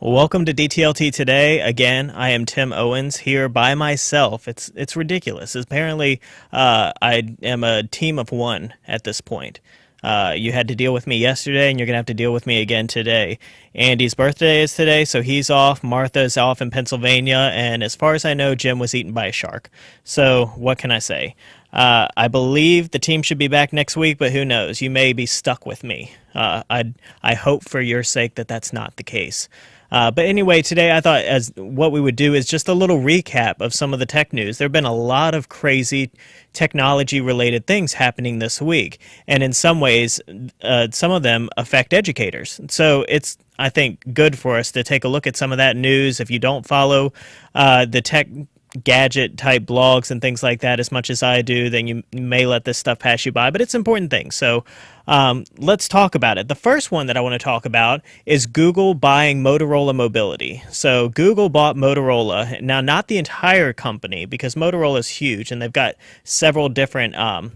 Welcome to DTLT today. Again, I am Tim Owens here by myself. It's it's ridiculous. Apparently, uh, I am a team of one at this point. Uh, you had to deal with me yesterday, and you're gonna have to deal with me again today. Andy's birthday is today, so he's off. Martha's off in Pennsylvania, and as far as I know, Jim was eaten by a shark. So what can I say? Uh, I believe the team should be back next week, but who knows? You may be stuck with me. Uh, I I hope for your sake that that's not the case. Uh, but anyway, today I thought as what we would do is just a little recap of some of the tech news. There have been a lot of crazy technology related things happening this week, and in some ways, uh, some of them affect educators. So it's I think good for us to take a look at some of that news. If you don't follow uh, the tech gadget type blogs and things like that as much as I do, then you may let this stuff pass you by. But it's important things. So um, let's talk about it. The first one that I want to talk about is Google buying Motorola Mobility. So Google bought Motorola. Now, not the entire company because Motorola is huge and they've got several different um,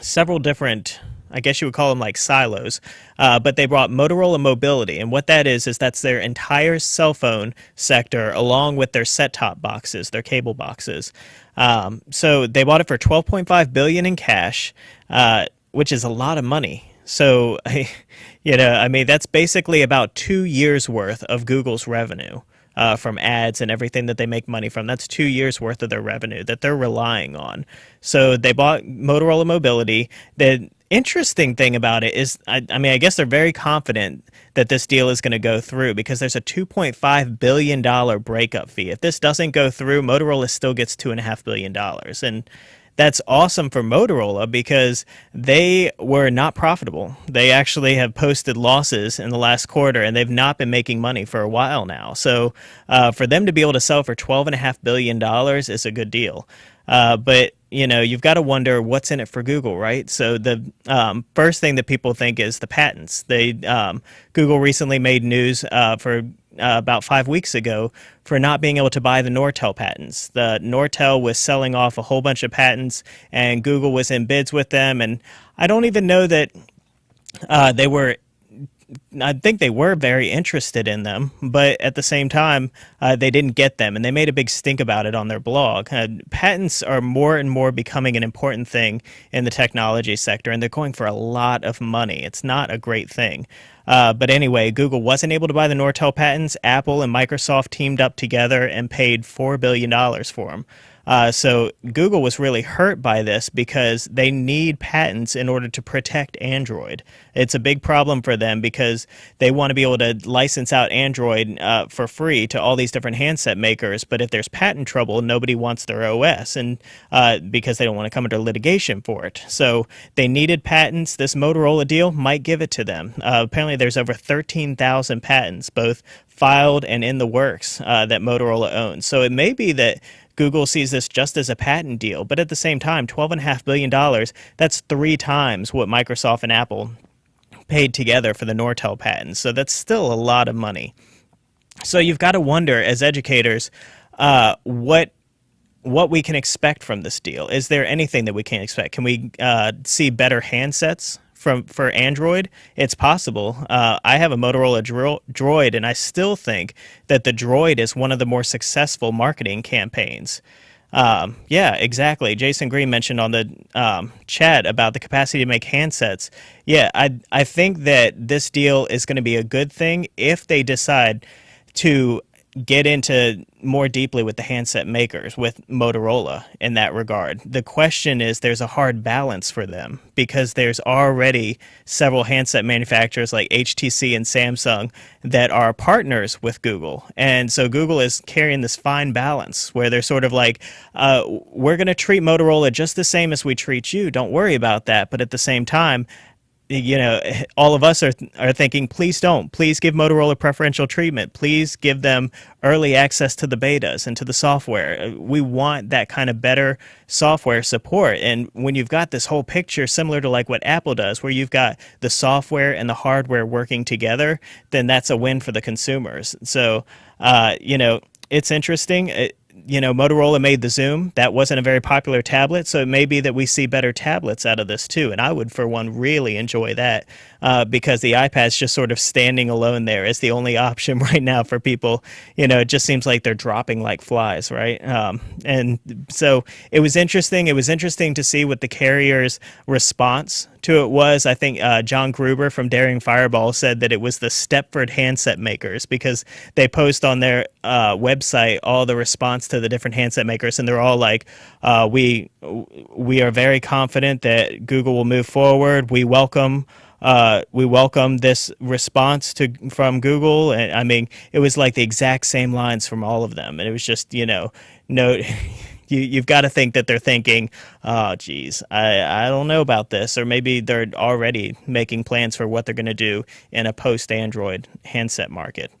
several different I guess you would call them like silos, uh, but they brought Motorola Mobility, and what that is is that's their entire cell phone sector, along with their set-top boxes, their cable boxes. Um, so they bought it for 12.5 billion in cash, uh, which is a lot of money. So, you know, I mean, that's basically about two years worth of Google's revenue uh, from ads and everything that they make money from. That's two years worth of their revenue that they're relying on. So they bought Motorola Mobility. The interesting thing about it is, I, I mean, I guess they're very confident that this deal is going to go through because there's a $2.5 billion breakup fee. If this doesn't go through, Motorola still gets $2.5 billion. And that's awesome for Motorola because they were not profitable. They actually have posted losses in the last quarter and they've not been making money for a while now. So uh, for them to be able to sell for $12.5 billion is a good deal. Uh, but you know, you've got to wonder what's in it for Google, right? So the um, first thing that people think is the patents. They um, Google recently made news uh, for uh, about five weeks ago for not being able to buy the Nortel patents. The Nortel was selling off a whole bunch of patents, and Google was in bids with them. And I don't even know that uh, they were I think they were very interested in them, but at the same time, uh, they didn't get them, and they made a big stink about it on their blog. Uh, patents are more and more becoming an important thing in the technology sector, and they're going for a lot of money. It's not a great thing. Uh, but anyway, Google wasn't able to buy the Nortel patents. Apple and Microsoft teamed up together and paid $4 billion for them. Uh, so Google was really hurt by this because they need patents in order to protect Android. It's a big problem for them because they want to be able to license out Android uh, for free to all these different handset makers. But if there's patent trouble, nobody wants their OS, and uh, because they don't want to come under litigation for it. So they needed patents. This Motorola deal might give it to them. Uh, apparently, there's over 13,000 patents, both filed and in the works, uh, that Motorola owns. So it may be that Google sees this just as a patent deal, but at the same time, $12.5 billion, that's three times what Microsoft and Apple paid together for the Nortel patents. So that's still a lot of money. So you've got to wonder, as educators, uh, what what we can expect from this deal. Is there anything that we can expect? Can we uh, see better handsets from for Android, it's possible. Uh, I have a Motorola Dro Droid, and I still think that the Droid is one of the more successful marketing campaigns. Um, yeah, exactly. Jason Green mentioned on the um, chat about the capacity to make handsets. Yeah, I I think that this deal is going to be a good thing if they decide to get into more deeply with the handset makers, with Motorola in that regard. The question is there's a hard balance for them because there's already several handset manufacturers like HTC and Samsung that are partners with Google. And so Google is carrying this fine balance where they're sort of like, uh, we're going to treat Motorola just the same as we treat you. Don't worry about that. But at the same time, you know, all of us are, are thinking, please don't. Please give Motorola preferential treatment. Please give them early access to the betas and to the software. We want that kind of better software support. And when you've got this whole picture similar to like what Apple does, where you've got the software and the hardware working together, then that's a win for the consumers. So, uh, you know, it's interesting. It, you know, Motorola made the Xoom. That wasn't a very popular tablet, so it may be that we see better tablets out of this too. And I would, for one, really enjoy that uh, because the iPad's just sort of standing alone there as the only option right now for people. You know, it just seems like they're dropping like flies, right? Um, and so it was interesting. It was interesting to see what the carrier's response to it was. I think uh, John Gruber from Daring Fireball said that it was the Stepford handset makers because they post on their uh, website all the response to the different handset makers, and they're all like, uh, "We we are very confident that Google will move forward. We welcome." Uh, we welcome this response to from Google, and I mean, it was like the exact same lines from all of them, and it was just you know, no, you you've got to think that they're thinking, oh, geez, I I don't know about this, or maybe they're already making plans for what they're going to do in a post Android handset market.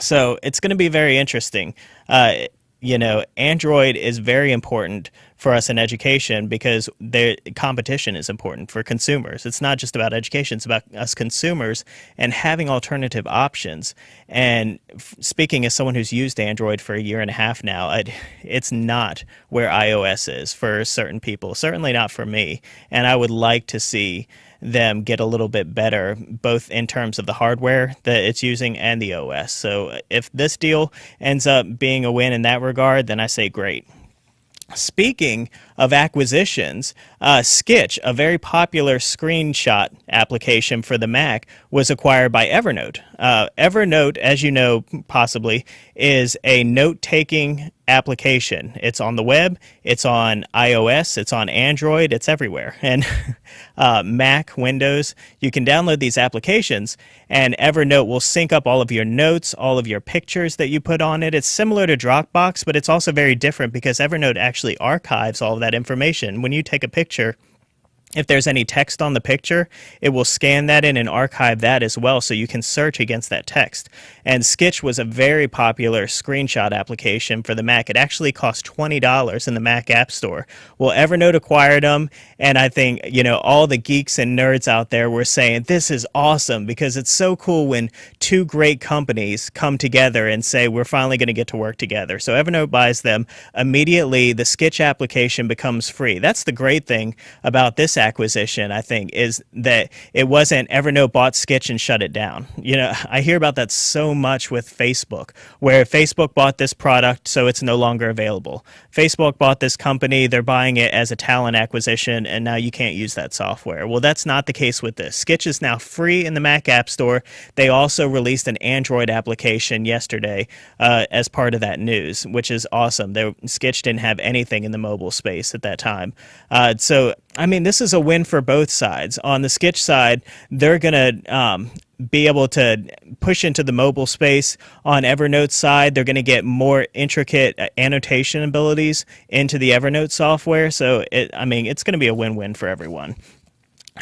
So it's going to be very interesting. Uh, you know, Android is very important for us in education because the competition is important for consumers. It's not just about education, it's about us consumers and having alternative options. And speaking as someone who's used Android for a year and a half now, it, it's not where iOS is for certain people, certainly not for me. And I would like to see them get a little bit better, both in terms of the hardware that it's using and the OS. So if this deal ends up being a win in that regard, then I say great. Speaking of acquisitions, uh, Skitch, a very popular screenshot application for the Mac, was acquired by Evernote. Uh, Evernote, as you know, possibly, is a note taking application. It's on the web, it's on iOS, it's on Android, it's everywhere. And uh, Mac, Windows, you can download these applications, and Evernote will sync up all of your notes, all of your pictures that you put on it. It's similar to Dropbox, but it's also very different because Evernote actually archives all of that information. When you take a picture, if there's any text on the picture, it will scan that in and archive that as well so you can search against that text. And Skitch was a very popular screenshot application for the Mac. It actually cost $20 in the Mac App Store. Well, Evernote acquired them, and I think, you know, all the geeks and nerds out there were saying, this is awesome because it's so cool when two great companies come together and say, we're finally going to get to work together. So Evernote buys them. Immediately, the Skitch application becomes free. That's the great thing about this acquisition, I think, is that it wasn't Evernote bought Skitch and shut it down. You know, I hear about that so much with Facebook, where Facebook bought this product, so it's no longer available. Facebook bought this company, they're buying it as a talent acquisition, and now you can't use that software. Well, that's not the case with this. Skitch is now free in the Mac App Store. They also released an Android application yesterday uh, as part of that news, which is awesome. They, Skitch didn't have anything in the mobile space at that time. Uh, so I mean, this is a win for both sides. On the Skitch side, they're going to um, be able to push into the mobile space. On Evernote's side, they're going to get more intricate uh, annotation abilities into the Evernote software. So, it, I mean, it's going to be a win-win for everyone.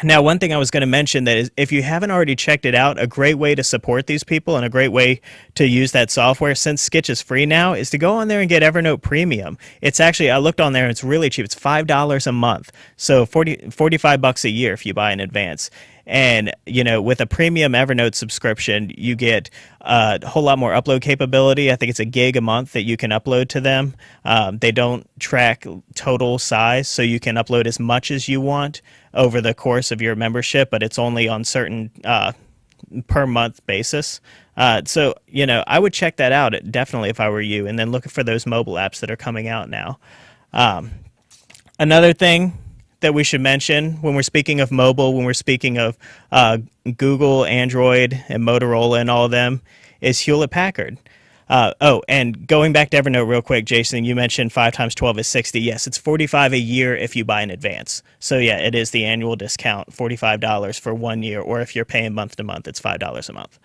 Now, one thing I was going to mention that is if you haven't already checked it out, a great way to support these people and a great way to use that software since Skitch is free now is to go on there and get Evernote Premium. It's actually, I looked on there and it's really cheap. It's $5 a month. So 40, 45 bucks a year if you buy in advance. And, you know, with a premium Evernote subscription, you get a whole lot more upload capability. I think it's a gig a month that you can upload to them. Um, they don't track total size, so you can upload as much as you want over the course of your membership, but it's only on certain uh, per month basis. Uh, so, you know, I would check that out definitely if I were you, and then look for those mobile apps that are coming out now. Um, another thing that we should mention when we're speaking of mobile, when we're speaking of uh, Google, Android, and Motorola and all of them, is Hewlett Packard. Uh, oh, and going back to Evernote real quick, Jason, you mentioned 5 times 12 is 60. Yes, it's 45 a year if you buy in advance. So yeah, it is the annual discount, $45 for one year, or if you're paying month to month, it's $5 a month.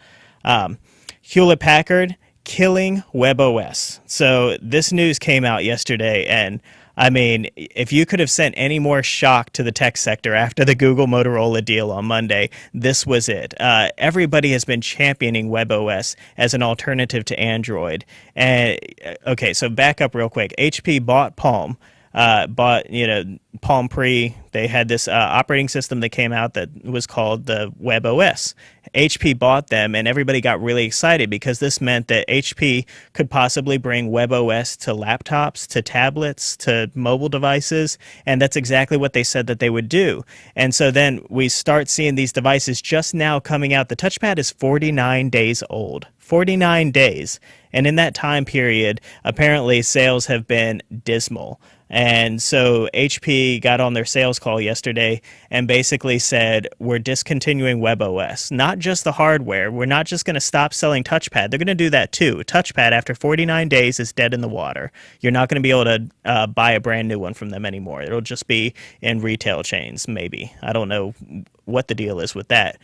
Um, Hewlett Packard killing WebOS. So this news came out yesterday, and I mean, if you could have sent any more shock to the tech sector after the Google Motorola deal on Monday, this was it. Uh, everybody has been championing WebOS as an alternative to Android. And uh, okay, so back up real quick. HP bought Palm. Uh, bought, you know, Palm Pre. They had this uh, operating system that came out that was called the Web OS. HP bought them, and everybody got really excited because this meant that HP could possibly bring Web OS to laptops, to tablets, to mobile devices, and that's exactly what they said that they would do. And so then we start seeing these devices just now coming out. The touchpad is 49 days old. 49 days. And in that time period, apparently sales have been dismal. And so HP got on their sales call yesterday and basically said, We're discontinuing WebOS. Not just the hardware. We're not just going to stop selling Touchpad. They're going to do that too. Touchpad, after 49 days, is dead in the water. You're not going to be able to uh, buy a brand new one from them anymore. It'll just be in retail chains, maybe. I don't know what the deal is with that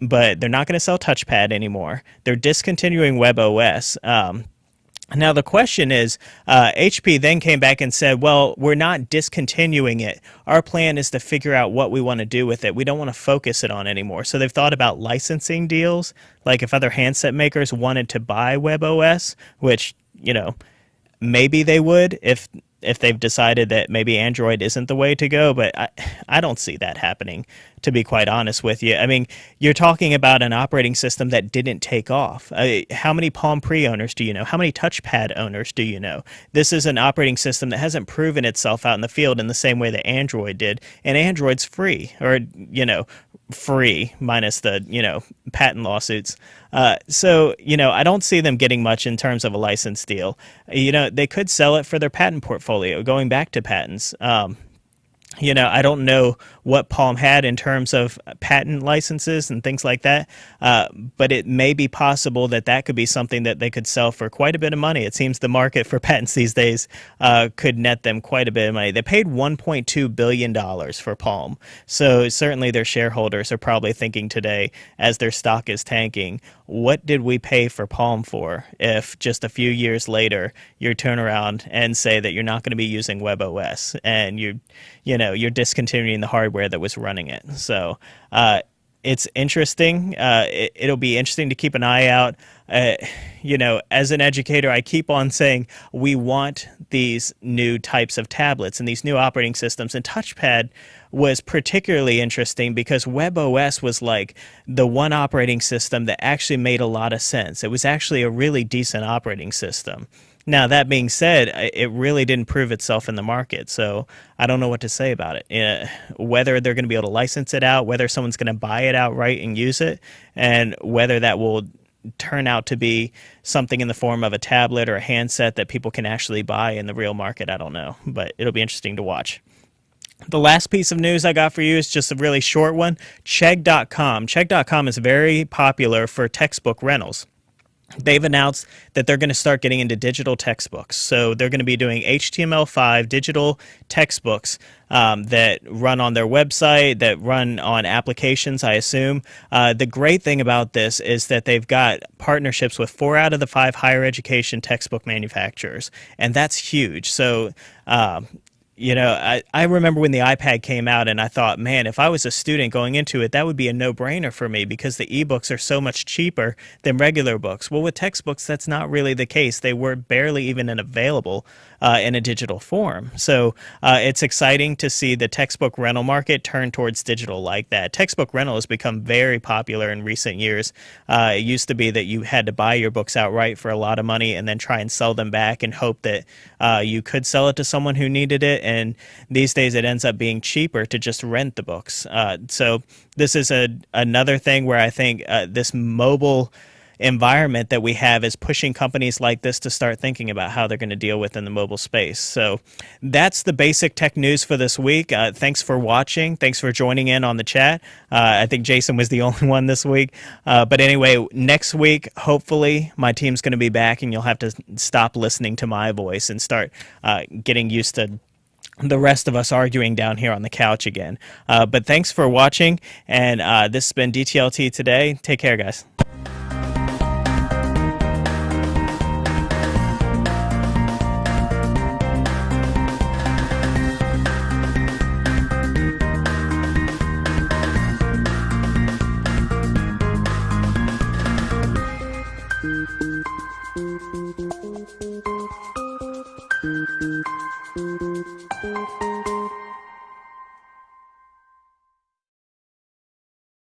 but they're not going to sell touchpad anymore. They're discontinuing WebOS. Um, now, the question is uh, HP then came back and said, well, we're not discontinuing it. Our plan is to figure out what we want to do with it. We don't want to focus it on anymore. So they've thought about licensing deals, like if other handset makers wanted to buy WebOS, which, you know, maybe they would if if they've decided that maybe Android isn't the way to go, but I, I don't see that happening, to be quite honest with you. I mean, you're talking about an operating system that didn't take off. Uh, how many Palm Pre owners do you know? How many touchpad owners do you know? This is an operating system that hasn't proven itself out in the field in the same way that Android did, and Android's free, or, you know, free minus the you know patent lawsuits. Uh, so you know I don't see them getting much in terms of a license deal. You know they could sell it for their patent portfolio. Going back to patents, um, you know, I don't know what Palm had in terms of patent licenses and things like that, uh, but it may be possible that that could be something that they could sell for quite a bit of money. It seems the market for patents these days uh, could net them quite a bit of money. They paid $1.2 billion for Palm, so certainly their shareholders are probably thinking today, as their stock is tanking, what did we pay for Palm for if just a few years later you turn around and say that you're not going to be using WebOS and you you know you're discontinuing the hardware that was running it. So uh, it's interesting. Uh, it, will be interesting to keep an eye out. Uh, you know, as an educator, I keep on saying we want these new types of tablets and these new operating systems. And touchpad was particularly interesting because WebOS was like the one operating system that actually made a lot of sense. It was actually a really decent operating system. Now, that being said, it really didn't prove itself in the market, so I don't know what to say about it. Uh, whether they're going to be able to license it out, whether someone's going to buy it outright and use it, and whether that will turn out to be something in the form of a tablet or a handset that people can actually buy in the real market, I don't know. But it'll be interesting to watch. The last piece of news I got for you is just a really short one. Chegg.com. Chegg.com is very popular for textbook rentals they've announced that they're going to start getting into digital textbooks. So they're going to be doing HTML5 digital textbooks um, that run on their website, that run on applications, I assume. Uh, the great thing about this is that they've got partnerships with four out of the five higher education textbook manufacturers, and that's huge. So um, you know, I, I remember when the iPad came out and I thought, man, if I was a student going into it, that would be a no brainer for me because the ebooks are so much cheaper than regular books. Well, with textbooks, that's not really the case. They were barely even available uh, in a digital form. So uh, it's exciting to see the textbook rental market turn towards digital like that. Textbook rental has become very popular in recent years. Uh, it used to be that you had to buy your books outright for a lot of money and then try and sell them back and hope that uh, you could sell it to someone who needed it. And these days it ends up being cheaper to just rent the books. Uh, so this is a another thing where I think uh, this mobile environment that we have is pushing companies like this to start thinking about how they're going to deal with in the mobile space. So that's the basic tech news for this week. Uh, thanks for watching. Thanks for joining in on the chat. Uh, I think Jason was the only one this week. Uh, but anyway, next week, hopefully, my team's going to be back and you'll have to stop listening to my voice and start uh, getting used to the rest of us arguing down here on the couch again. Uh, but thanks for watching, and uh, this has been DTLT today. Take care, guys.